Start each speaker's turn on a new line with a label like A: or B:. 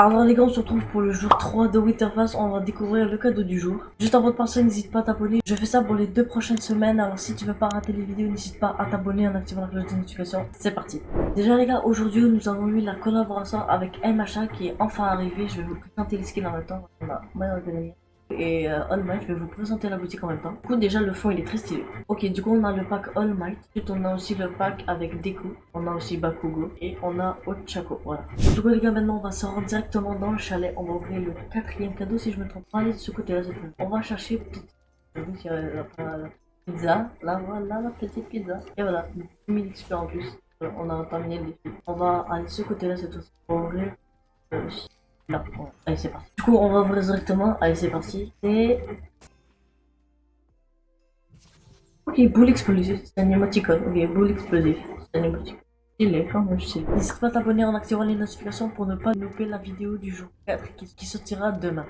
A: Alors les gars, on se retrouve pour le jour 3 de Winterfest. On va découvrir le cadeau du jour. Juste avant de passer, n'hésite pas à t'abonner. Je fais ça pour les deux prochaines semaines. Alors si tu veux pas rater les vidéos, n'hésite pas à t'abonner en activant la cloche de notification. C'est parti. Déjà les gars, aujourd'hui nous avons eu la collaboration avec MHA qui est enfin arrivée. Je vais vous présenter les skins en même temps. On a et euh, All Might, je vais vous présenter la boutique en même temps. Du coup, déjà, le fond, il est très stylé. Ok, du coup, on a le pack All Might. Ensuite, on a aussi le pack avec Deku. On a aussi Bakugo. Et on a Ochako, voilà. Du coup, les gars, maintenant, on va se rendre directement dans le chalet. On va ouvrir le quatrième cadeau, si je me trompe pas. Allez, de ce côté-là, c'est bon. On va chercher petite... la, la pizza. Là, voilà, la petite pizza. Et voilà, 1000 XP en plus. Euh, on a terminé le défi. On va aller de ce côté-là, c'est tout. On va ouvrir... Non, bon, allez c'est parti. Du coup on va ouvrir directement, allez c'est parti. Et... Ok, boule explosive, c'est un émoticône. Ok, boule explosive, c'est un émoticône. Il est quand même stylé. N'hésite pas à t'abonner en activant les notifications pour ne pas louper la vidéo du jour 4 qui, qui sortira demain.